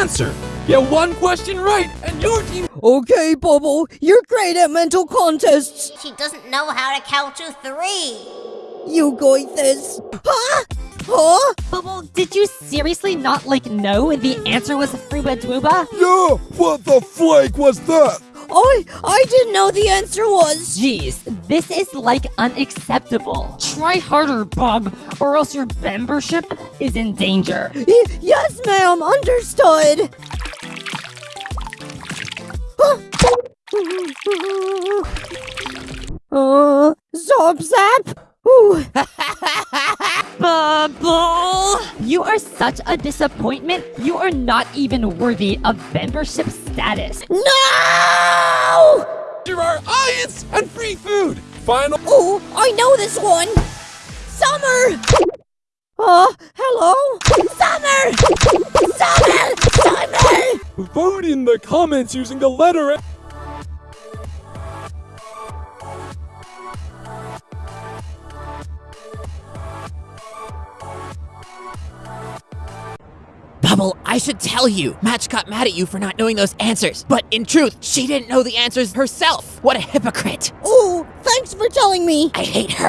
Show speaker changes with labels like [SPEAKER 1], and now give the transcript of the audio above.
[SPEAKER 1] answer. Get one question right, and your team.
[SPEAKER 2] Okay, Bubble, you're great at mental contests.
[SPEAKER 3] She doesn't know how to count to three.
[SPEAKER 2] You got this. Huh? Huh?
[SPEAKER 4] Bubble, did you seriously not like know the answer was Fruba Dwooba?
[SPEAKER 5] Yeah, what the flake was that?
[SPEAKER 2] I I didn't know the answer was.
[SPEAKER 4] Jeez, this is like unacceptable. Try harder, Bob, or else your membership is in danger.
[SPEAKER 2] Y- yes, ma'am. Understood. uh, zop zap.
[SPEAKER 4] Bubble! You are such a disappointment. You are not even worthy of membership status.
[SPEAKER 2] No!
[SPEAKER 1] There are ions and free food. Final.
[SPEAKER 2] Oh, I know this one. Summer. Uh, hello? Summer! Summer! Summer!
[SPEAKER 1] Vote in the comments using the letter.
[SPEAKER 6] Bubble, I should tell you. Match got mad at you for not knowing those answers. But in truth, she didn't know the answers herself. What a hypocrite.
[SPEAKER 2] Oh, thanks for telling me.
[SPEAKER 6] I hate her.